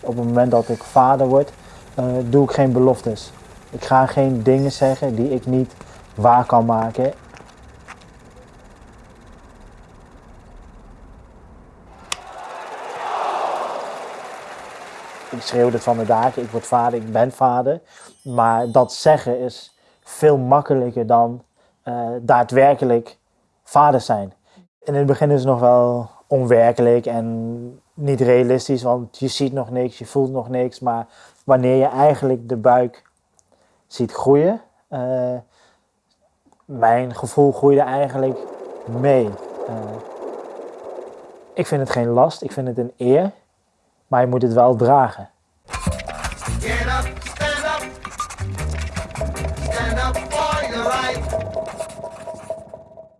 Op het moment dat ik vader word, uh, doe ik geen beloftes. Ik ga geen dingen zeggen die ik niet waar kan maken. Ik schreeuw het van de dagen, ik word vader, ik ben vader. Maar dat zeggen is veel makkelijker dan uh, daadwerkelijk vader zijn. In het begin is het nog wel onwerkelijk en niet realistisch, want je ziet nog niks, je voelt nog niks. Maar wanneer je eigenlijk de buik ziet groeien, uh, mijn gevoel groeide eigenlijk mee. Uh, ik vind het geen last, ik vind het een eer, maar je moet het wel dragen.